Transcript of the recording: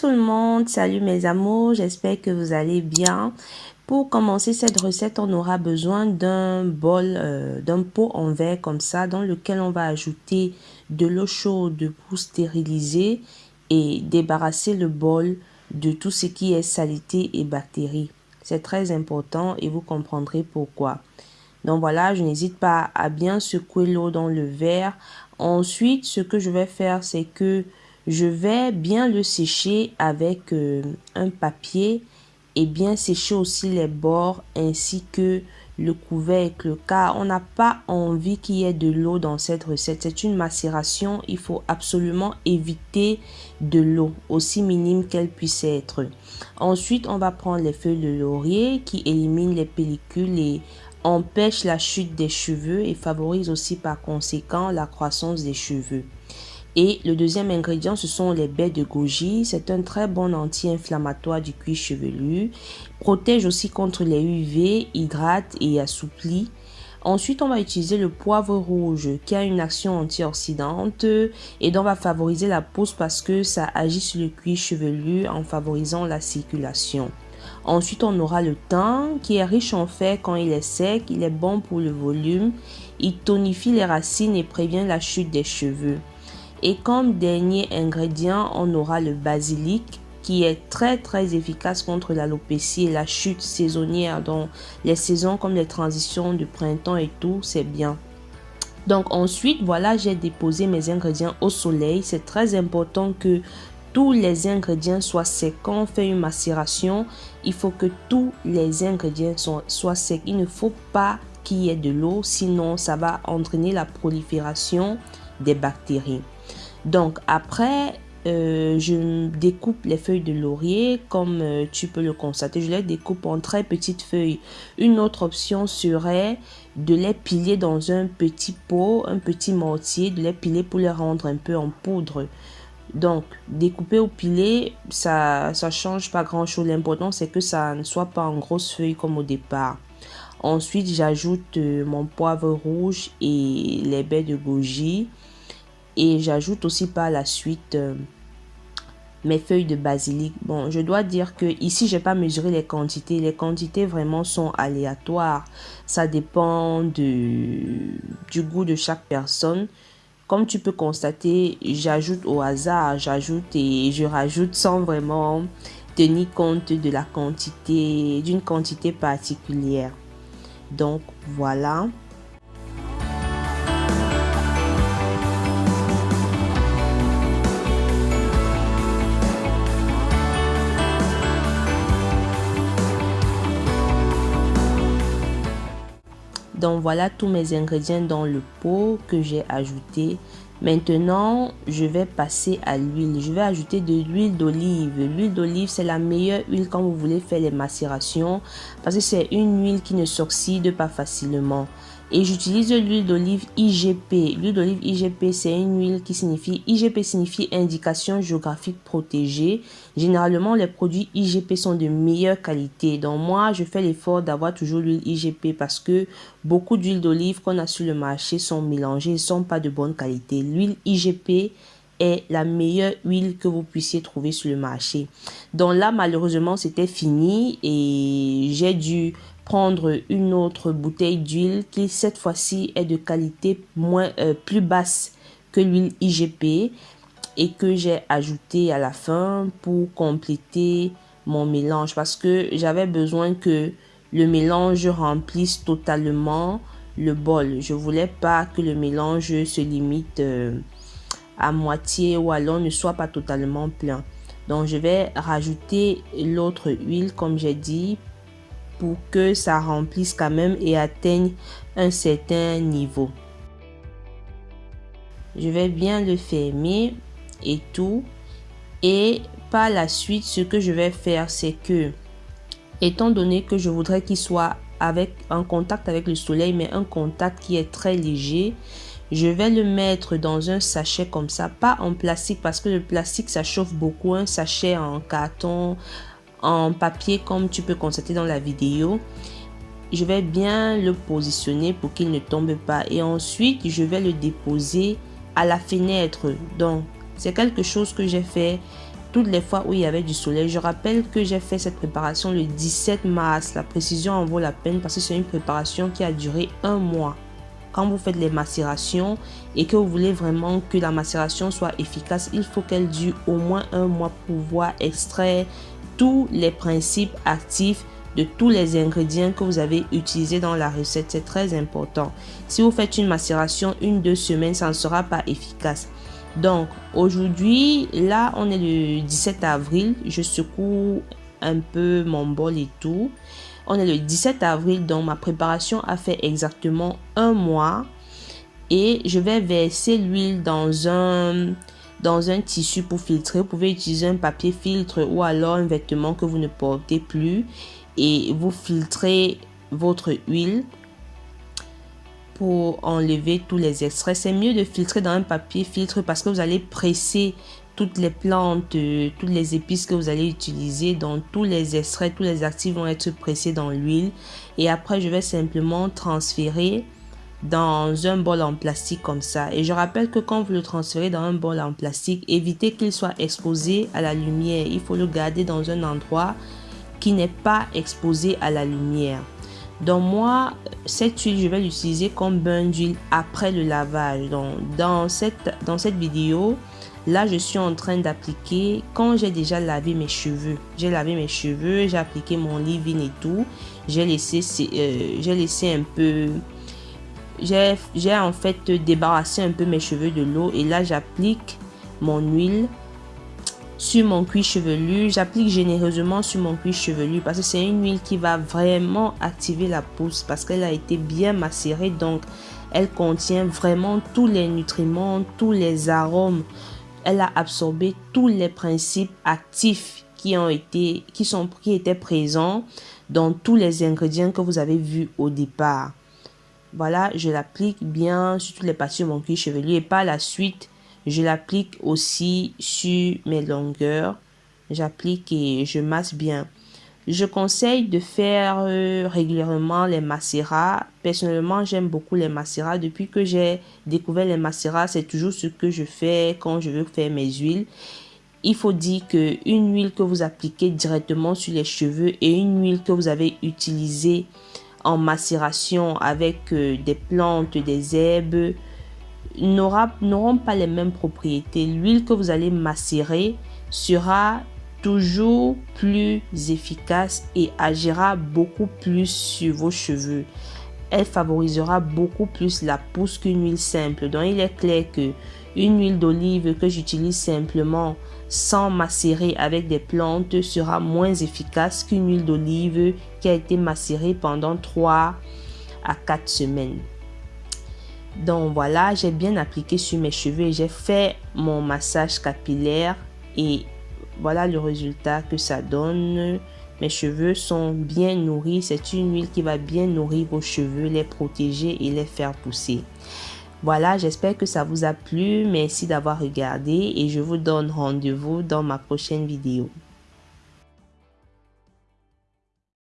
tout le monde, salut mes amours, j'espère que vous allez bien. Pour commencer cette recette, on aura besoin d'un bol, euh, d'un pot en verre comme ça, dans lequel on va ajouter de l'eau chaude pour stériliser et débarrasser le bol de tout ce qui est saleté et bactéries. C'est très important et vous comprendrez pourquoi. Donc voilà, je n'hésite pas à bien secouer l'eau dans le verre. Ensuite, ce que je vais faire, c'est que je vais bien le sécher avec euh, un papier et bien sécher aussi les bords ainsi que le couvercle car on n'a pas envie qu'il y ait de l'eau dans cette recette. C'est une macération, il faut absolument éviter de l'eau, aussi minime qu'elle puisse être. Ensuite, on va prendre les feuilles de laurier qui éliminent les pellicules et empêchent la chute des cheveux et favorisent aussi par conséquent la croissance des cheveux. Et le deuxième ingrédient, ce sont les baies de goji. C'est un très bon anti-inflammatoire du cuir chevelu. Protège aussi contre les UV, hydrate et assouplit. Ensuite, on va utiliser le poivre rouge qui a une action antioxydante et donc va favoriser la pousse parce que ça agit sur le cuir chevelu en favorisant la circulation. Ensuite, on aura le thym qui est riche en fer quand il est sec. Il est bon pour le volume. Il tonifie les racines et prévient la chute des cheveux. Et comme dernier ingrédient, on aura le basilic qui est très très efficace contre l'alopécie et la chute saisonnière. Donc les saisons comme les transitions du printemps et tout, c'est bien. Donc ensuite, voilà, j'ai déposé mes ingrédients au soleil. C'est très important que tous les ingrédients soient secs. Quand on fait une macération, il faut que tous les ingrédients soient, soient secs. Il ne faut pas qu'il y ait de l'eau, sinon ça va entraîner la prolifération des bactéries. Donc après, euh, je découpe les feuilles de laurier comme euh, tu peux le constater. Je les découpe en très petites feuilles. Une autre option serait de les piler dans un petit pot, un petit mortier, de les piler pour les rendre un peu en poudre. Donc, découper ou piler, ça ne change pas grand-chose. L'important, c'est que ça ne soit pas en grosses feuilles comme au départ. Ensuite, j'ajoute euh, mon poivre rouge et les baies de goji. Et j'ajoute aussi par la suite euh, mes feuilles de basilic. Bon, je dois dire que ici, j'ai pas mesuré les quantités. Les quantités vraiment sont aléatoires. Ça dépend de, du goût de chaque personne. Comme tu peux constater, j'ajoute au hasard, j'ajoute et je rajoute sans vraiment tenir compte de la quantité, d'une quantité particulière. Donc voilà. Donc voilà tous mes ingrédients dans le pot que j'ai ajouté. Maintenant, je vais passer à l'huile. Je vais ajouter de l'huile d'olive. L'huile d'olive, c'est la meilleure huile quand vous voulez faire les macérations parce que c'est une huile qui ne s'oxyde pas facilement. Et j'utilise l'huile d'olive IGP. L'huile d'olive IGP, c'est une huile qui signifie, IGP signifie indication géographique protégée. Généralement, les produits IGP sont de meilleure qualité. Donc moi, je fais l'effort d'avoir toujours l'huile IGP parce que beaucoup d'huiles d'olive qu'on a sur le marché sont mélangées ne sont pas de bonne qualité. L'huile IGP est la meilleure huile que vous puissiez trouver sur le marché. Donc là, malheureusement, c'était fini et j'ai dû prendre une autre bouteille d'huile qui cette fois-ci est de qualité moins, euh, plus basse que l'huile IGP et que j'ai ajouté à la fin pour compléter mon mélange parce que j'avais besoin que le mélange remplisse totalement le bol. Je voulais pas que le mélange se limite euh, à moitié ou alors ne soit pas totalement plein. Donc je vais rajouter l'autre huile comme j'ai dit que ça remplisse quand même et atteigne un certain niveau. Je vais bien le fermer et tout. Et par la suite, ce que je vais faire, c'est que, étant donné que je voudrais qu'il soit avec en contact avec le soleil, mais un contact qui est très léger, je vais le mettre dans un sachet comme ça, pas en plastique parce que le plastique ça chauffe beaucoup, un sachet en carton, en papier comme tu peux constater dans la vidéo. Je vais bien le positionner pour qu'il ne tombe pas et ensuite je vais le déposer à la fenêtre. Donc c'est quelque chose que j'ai fait toutes les fois où il y avait du soleil. Je rappelle que j'ai fait cette préparation le 17 mars. La précision en vaut la peine parce que c'est une préparation qui a duré un mois. Quand vous faites les macérations et que vous voulez vraiment que la macération soit efficace, il faut qu'elle dure au moins un mois pour pouvoir extraire tous les principes actifs de tous les ingrédients que vous avez utilisés dans la recette. C'est très important. Si vous faites une macération une, deux semaines, ça ne sera pas efficace. Donc, aujourd'hui, là, on est le 17 avril. Je secoue un peu mon bol et tout. On est le 17 avril, donc ma préparation a fait exactement un mois. Et je vais verser l'huile dans un, tissu pour filtrer. Vous pouvez utiliser un papier filtre ou alors un vêtement que vous ne portez plus. Et vous filtrez votre huile pour enlever tous les extraits. C'est mieux de filtrer dans un papier filtre parce que vous allez presser toutes les plantes, euh, toutes les épices que vous allez utiliser. Donc tous les extraits, tous les actifs vont être pressés dans l'huile. Et après, je vais simplement transférer dans un bol en plastique comme ça. Et je rappelle que quand vous le transférez dans un bol en plastique, évitez qu'il soit exposé à la lumière. Il faut le garder dans un endroit qui n'est pas exposé à la lumière. Donc moi, cette huile, je vais l'utiliser comme bain d'huile après le lavage. Donc dans cette, dans cette vidéo, là, je suis en train d'appliquer quand j'ai déjà lavé mes cheveux. J'ai lavé mes cheveux, j'ai appliqué mon leave-in et tout. J'ai laissé, euh, j'ai laissé un peu... J'ai en fait débarrassé un peu mes cheveux de l'eau et là, j'applique mon huile sur mon cuir chevelu. J'applique généreusement sur mon cuir chevelu parce que c'est une huile qui va vraiment activer la pousse parce qu'elle a été bien macérée. Donc, elle contient vraiment tous les nutriments, tous les arômes. Elle a absorbé tous les principes actifs qui ont été, qui sont, qui étaient présents dans tous les ingrédients que vous avez vus au départ. Voilà, je l'applique bien sur toutes les parties de mon cuir chevelu et par la suite, je l'applique aussi sur mes longueurs. J'applique et je masse bien. Je conseille de faire euh, régulièrement les macérats. Personnellement, j'aime beaucoup les macérats. Depuis que j'ai découvert les macérats, c'est toujours ce que je fais quand je veux faire mes huiles. Il faut dire que une huile que vous appliquez directement sur les cheveux et une huile que vous avez utilisée en macération avec euh, des plantes, des herbes, n'auront pas les mêmes propriétés. L'huile que vous allez macérer sera toujours plus efficace et agira beaucoup plus sur vos cheveux. Elle favorisera beaucoup plus la pousse qu'une huile simple. Donc il est clair que une huile d'olive que j'utilise simplement sans macérer avec des plantes sera moins efficace qu'une huile d'olive qui a été macérée pendant 3 à 4 semaines. Donc voilà, j'ai bien appliqué sur mes cheveux j'ai fait mon massage capillaire et voilà le résultat que ça donne. Mes cheveux sont bien nourris. C'est une huile qui va bien nourrir vos cheveux, les protéger et les faire pousser. Voilà, j'espère que ça vous a plu. Merci d'avoir regardé et je vous donne rendez-vous dans ma prochaine vidéo.